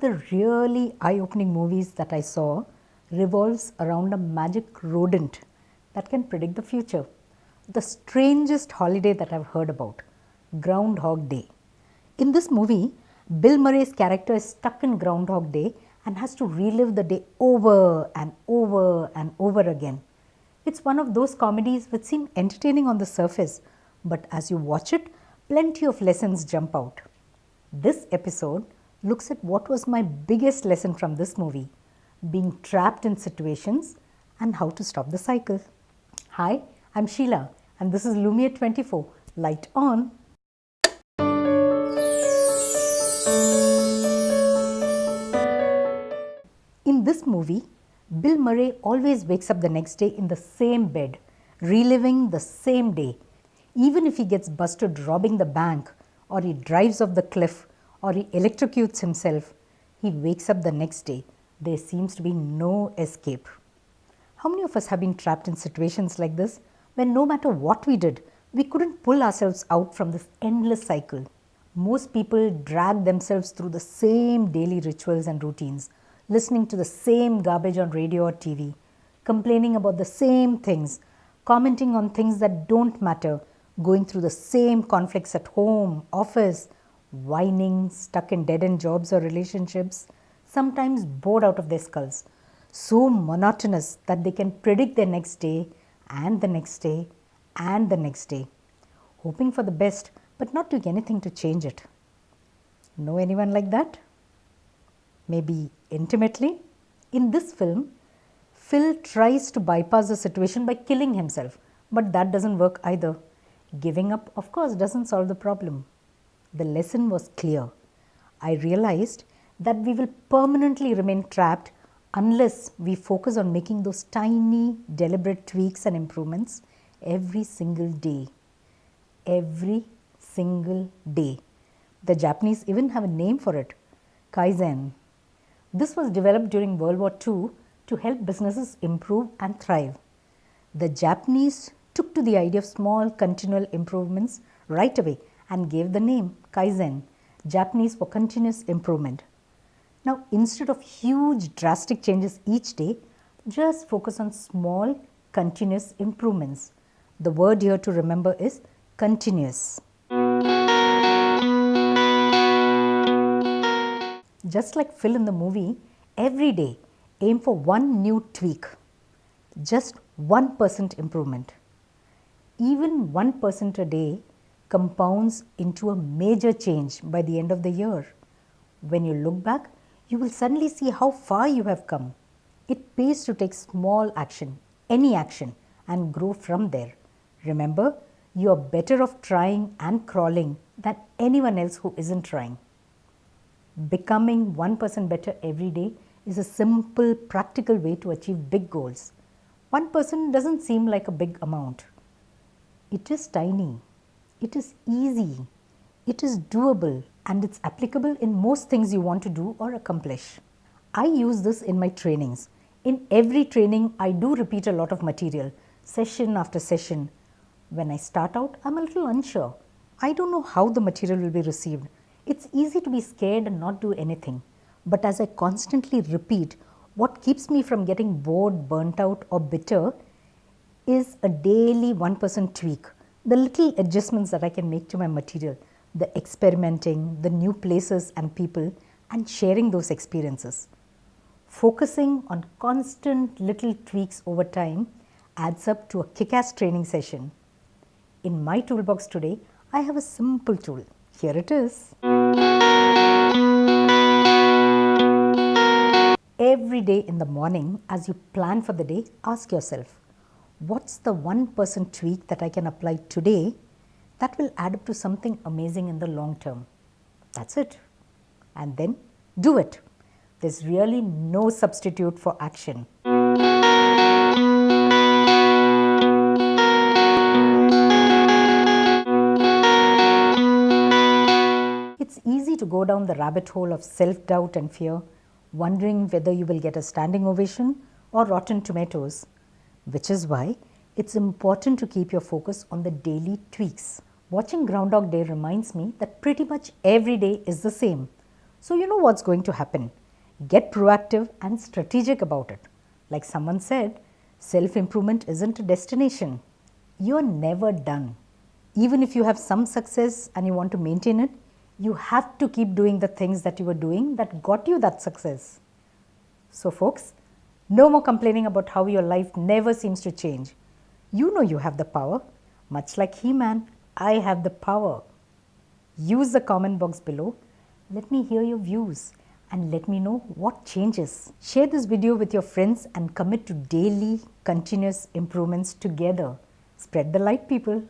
the really eye-opening movies that I saw revolves around a magic rodent that can predict the future. The strangest holiday that I've heard about, Groundhog Day. In this movie, Bill Murray's character is stuck in Groundhog Day and has to relive the day over and over and over again. It's one of those comedies which seem entertaining on the surface, but as you watch it, plenty of lessons jump out. This episode looks at what was my biggest lesson from this movie being trapped in situations and how to stop the cycle. Hi, I'm Sheila and this is Lumiere 24. Light on. In this movie, Bill Murray always wakes up the next day in the same bed, reliving the same day. Even if he gets busted robbing the bank, or he drives off the cliff, or he electrocutes himself, he wakes up the next day. There seems to be no escape. How many of us have been trapped in situations like this when no matter what we did, we couldn't pull ourselves out from this endless cycle? Most people drag themselves through the same daily rituals and routines listening to the same garbage on radio or TV, complaining about the same things, commenting on things that don't matter, going through the same conflicts at home, office, whining, stuck in dead end jobs or relationships, sometimes bored out of their skulls, so monotonous that they can predict their next day and the next day and the next day, hoping for the best but not doing anything to change it. Know anyone like that? Maybe intimately. In this film, Phil tries to bypass the situation by killing himself, but that doesn't work either. Giving up, of course, doesn't solve the problem. The lesson was clear. I realized that we will permanently remain trapped unless we focus on making those tiny, deliberate tweaks and improvements every single day. Every single day. The Japanese even have a name for it, Kaizen. This was developed during World War II to help businesses improve and thrive. The Japanese took to the idea of small continual improvements right away and gave the name Kaizen, Japanese for continuous improvement. Now, instead of huge drastic changes each day, just focus on small continuous improvements. The word here to remember is continuous. Just like Phil in the movie, every day aim for one new tweak, just 1% improvement. Even 1% a day compounds into a major change by the end of the year. When you look back, you will suddenly see how far you have come. It pays to take small action, any action, and grow from there. Remember, you are better off trying and crawling than anyone else who isn't trying becoming 1% person better every day is a simple practical way to achieve big goals. 1% person doesn't seem like a big amount. It is tiny, it is easy, it is doable and it's applicable in most things you want to do or accomplish. I use this in my trainings. In every training, I do repeat a lot of material, session after session. When I start out, I'm a little unsure. I don't know how the material will be received. It's easy to be scared and not do anything, but as I constantly repeat, what keeps me from getting bored, burnt out or bitter is a daily 1% tweak, the little adjustments that I can make to my material, the experimenting, the new places and people and sharing those experiences. Focusing on constant little tweaks over time adds up to a kick-ass training session. In my toolbox today, I have a simple tool. Here it is. Every day in the morning, as you plan for the day, ask yourself, what's the 1% person tweak that I can apply today that will add up to something amazing in the long term? That's it. And then do it. There's really no substitute for action. It's easy to go down the rabbit hole of self-doubt and fear, wondering whether you will get a standing ovation or rotten tomatoes, which is why it's important to keep your focus on the daily tweaks. Watching Groundhog Day reminds me that pretty much every day is the same. So, you know what's going to happen. Get proactive and strategic about it. Like someone said, self improvement isn't a destination. You're never done. Even if you have some success and you want to maintain it, you have to keep doing the things that you were doing that got you that success. So, folks, no more complaining about how your life never seems to change. You know you have the power. Much like He Man, I have the power. Use the comment box below. Let me hear your views and let me know what changes. Share this video with your friends and commit to daily continuous improvements together. Spread the light people.